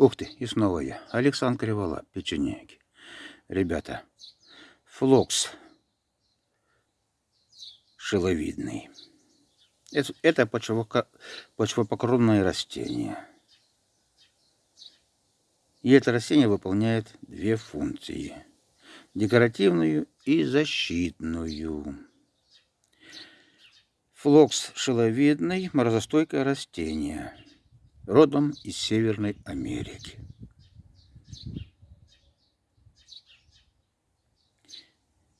Ух ты, и снова я. Александр Кривола, печенеги. Ребята, флокс шиловидный. Это, это почвопокровное растение. И это растение выполняет две функции. Декоративную и защитную. Флокс шиловидный, морозостойкое растение родом из Северной Америки.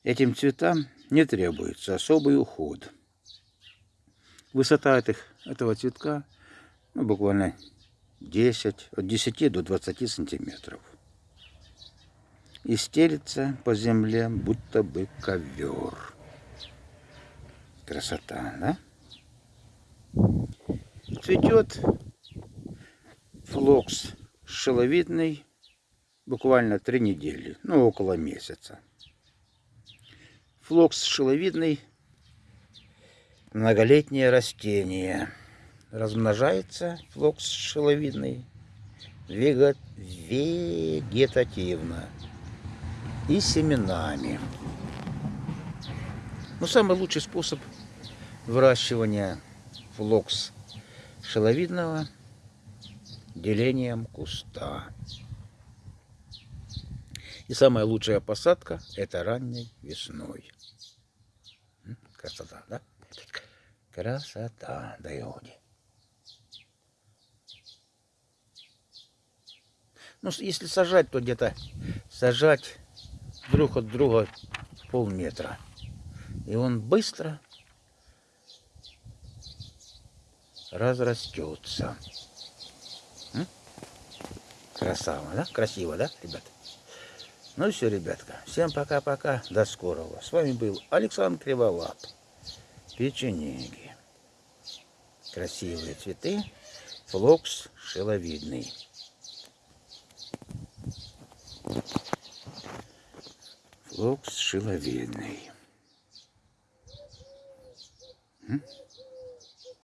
Этим цветам не требуется особый уход. Высота этих, этого цветка ну, буквально 10, от 10 до 20 сантиметров. И стелится по земле, будто бы ковер. Красота, да? Цветет флокс шиловидный буквально три недели, ну около месяца. Флокс шиловидный многолетнее растение. Размножается флокс шиловидный вегетативно и семенами. Но самый лучший способ выращивания флокс шеловидного – делением куста. И самая лучшая посадка это ранней весной. Красота, да? Красота, да иоди. Ну, если сажать, то где-то сажать друг от друга полметра. И он быстро разрастется. Красава, да? Красиво, да, ребят? Ну все, ребятка. Всем пока-пока. До скорого. С вами был Александр Криволап. Печенеги. Красивые цветы. Флокс шиловидный. Флокс шиловидный. М?